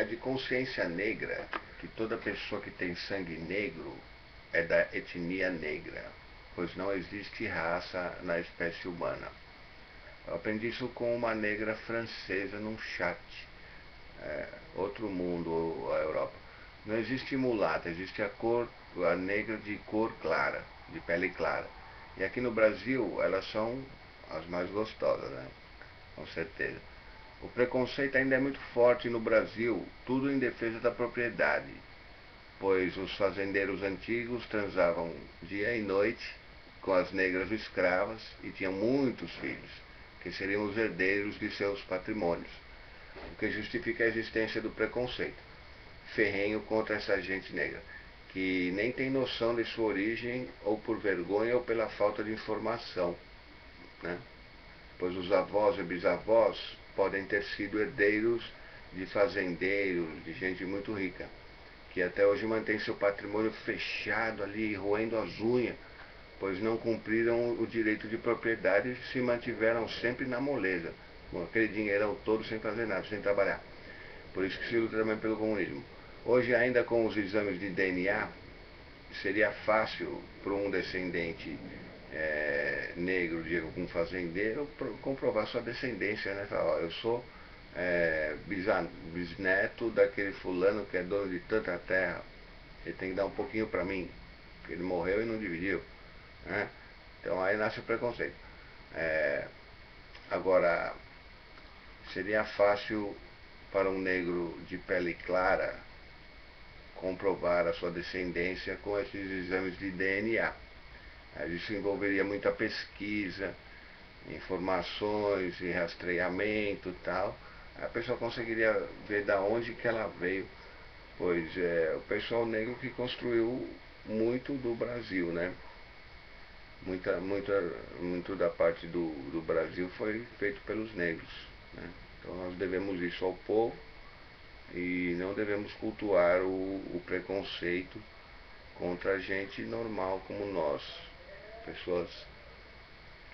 é de consciência negra que toda pessoa que tem sangue negro é da etnia negra, pois não existe raça na espécie humana. Eu aprendi isso com uma negra francesa num chat. É, outro mundo, a Europa. Não existe mulata, existe a cor, a negra de cor clara, de pele clara. E aqui no Brasil elas são as mais gostosas, né? Com certeza. O preconceito ainda é muito forte no Brasil, tudo em defesa da propriedade, pois os fazendeiros antigos transavam dia e noite com as negras escravas e tinham muitos filhos, que seriam os herdeiros de seus patrimônios, o que justifica a existência do preconceito ferrenho contra essa gente negra, que nem tem noção de sua origem, ou por vergonha ou pela falta de informação. Né? Pois os avós e bisavós podem ter sido herdeiros de fazendeiros, de gente muito rica, que até hoje mantém seu patrimônio fechado ali, roendo as unhas, pois não cumpriram o direito de propriedade e se mantiveram sempre na moleza, com aquele dinheirão todo sem fazer nada, sem trabalhar. Por isso que se luta também pelo comunismo. Hoje, ainda com os exames de DNA, seria fácil para um descendente é, negro de algum fazendeiro comprovar sua descendência, né? Falar, ó, eu sou é, bisneto daquele fulano que é dono de tanta terra, ele tem que dar um pouquinho para mim, porque ele morreu e não dividiu. Né? Então aí nasce o preconceito. É, agora, seria fácil para um negro de pele clara comprovar a sua descendência com esses exames de DNA. Isso envolveria muita pesquisa, informações e rastreamento tal. A pessoa conseguiria ver da onde que ela veio, pois é o pessoal negro que construiu muito do Brasil, né? Muita, muita, muito da parte do, do Brasil foi feito pelos negros. Né? Então nós devemos isso ao povo e não devemos cultuar o, o preconceito contra gente normal como nós, pessoas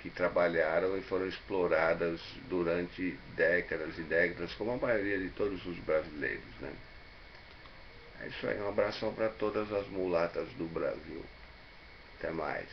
que trabalharam e foram exploradas durante décadas e décadas, como a maioria de todos os brasileiros. Né? É isso aí, um abração para todas as mulatas do Brasil. Até mais.